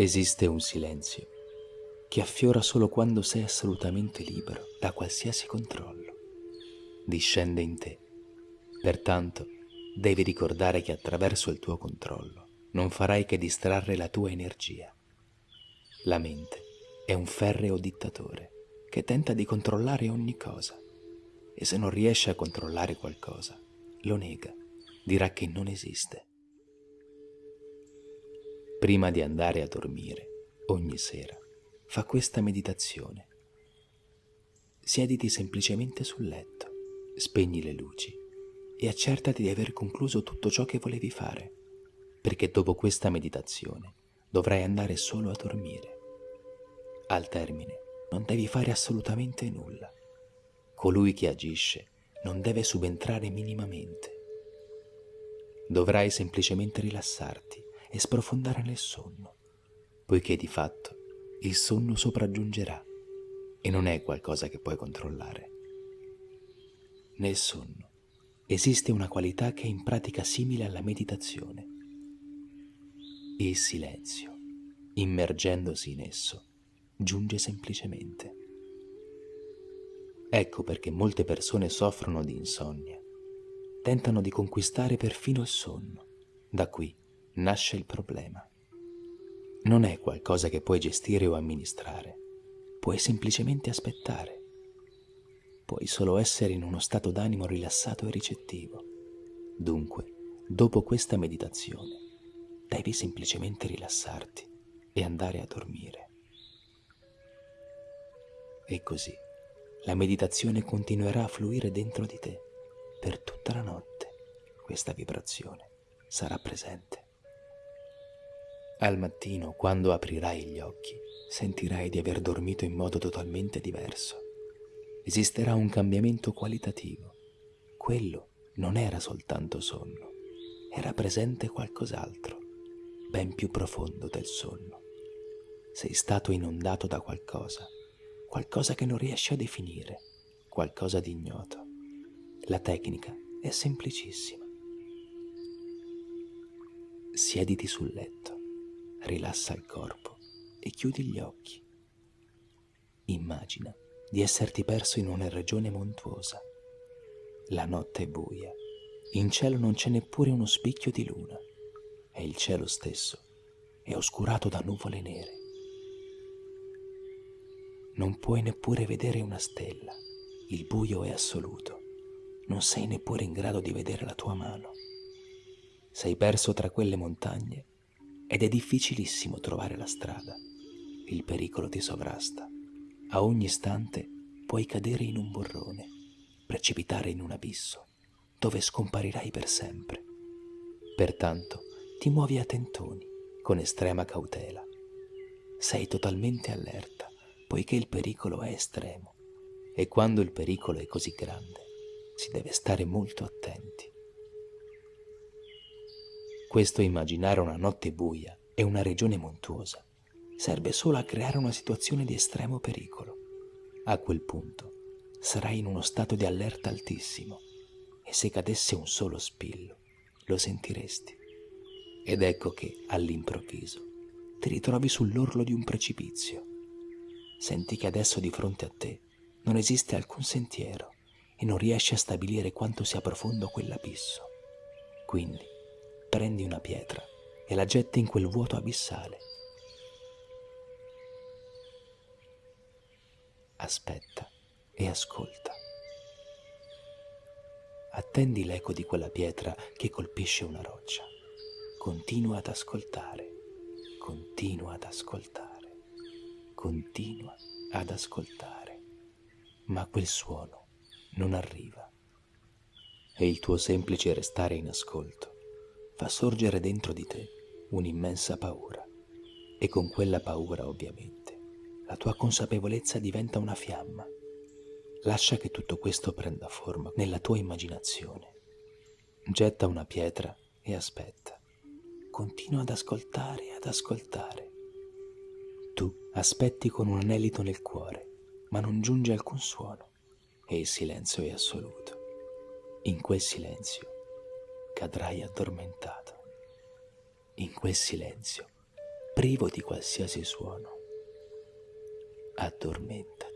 Esiste un silenzio che affiora solo quando sei assolutamente libero da qualsiasi controllo. Discende in te. Pertanto, devi ricordare che attraverso il tuo controllo non farai che distrarre la tua energia. La mente è un ferreo dittatore che tenta di controllare ogni cosa e se non riesce a controllare qualcosa, lo nega, dirà che non esiste. Prima di andare a dormire, ogni sera, fa questa meditazione. Siediti semplicemente sul letto, spegni le luci e accertati di aver concluso tutto ciò che volevi fare, perché dopo questa meditazione dovrai andare solo a dormire. Al termine non devi fare assolutamente nulla. Colui che agisce non deve subentrare minimamente. Dovrai semplicemente rilassarti e sprofondare nel sonno, poiché di fatto il sonno sopraggiungerà e non è qualcosa che puoi controllare. Nel sonno esiste una qualità che è in pratica simile alla meditazione. Il silenzio, immergendosi in esso, giunge semplicemente. Ecco perché molte persone soffrono di insonnia, tentano di conquistare perfino il sonno. Da qui nasce il problema. Non è qualcosa che puoi gestire o amministrare, puoi semplicemente aspettare. Puoi solo essere in uno stato d'animo rilassato e ricettivo. Dunque, dopo questa meditazione, devi semplicemente rilassarti e andare a dormire. E così la meditazione continuerà a fluire dentro di te per tutta la notte. Questa vibrazione sarà presente. Al mattino, quando aprirai gli occhi, sentirai di aver dormito in modo totalmente diverso. Esisterà un cambiamento qualitativo. Quello non era soltanto sonno, era presente qualcos'altro, ben più profondo del sonno. Sei stato inondato da qualcosa, qualcosa che non riesci a definire, qualcosa di ignoto. La tecnica è semplicissima. Siediti sul letto rilassa il corpo e chiudi gli occhi. Immagina di esserti perso in una regione montuosa. La notte è buia, in cielo non c'è neppure uno spicchio di luna e il cielo stesso è oscurato da nuvole nere. Non puoi neppure vedere una stella, il buio è assoluto, non sei neppure in grado di vedere la tua mano. Sei perso tra quelle montagne ed è difficilissimo trovare la strada. Il pericolo ti sovrasta. A ogni istante puoi cadere in un borrone, precipitare in un abisso, dove scomparirai per sempre. Pertanto ti muovi a tentoni, con estrema cautela. Sei totalmente allerta, poiché il pericolo è estremo, e quando il pericolo è così grande, si deve stare molto attenti. Questo immaginare una notte buia e una regione montuosa serve solo a creare una situazione di estremo pericolo. A quel punto sarai in uno stato di allerta altissimo e se cadesse un solo spillo lo sentiresti. Ed ecco che all'improvviso ti ritrovi sull'orlo di un precipizio. Senti che adesso di fronte a te non esiste alcun sentiero e non riesci a stabilire quanto sia profondo quell'abisso. Quindi prendi una pietra e la getti in quel vuoto abissale. Aspetta e ascolta. Attendi l'eco di quella pietra che colpisce una roccia. Continua ad ascoltare, continua ad ascoltare, continua ad ascoltare, ma quel suono non arriva. E il tuo semplice restare in ascolto fa sorgere dentro di te un'immensa paura e con quella paura ovviamente la tua consapevolezza diventa una fiamma. Lascia che tutto questo prenda forma nella tua immaginazione. Getta una pietra e aspetta. Continua ad ascoltare e ad ascoltare. Tu aspetti con un anelito nel cuore, ma non giunge alcun suono e il silenzio è assoluto. In quel silenzio cadrai addormentato. In quel silenzio privo di qualsiasi suono. Addormentati.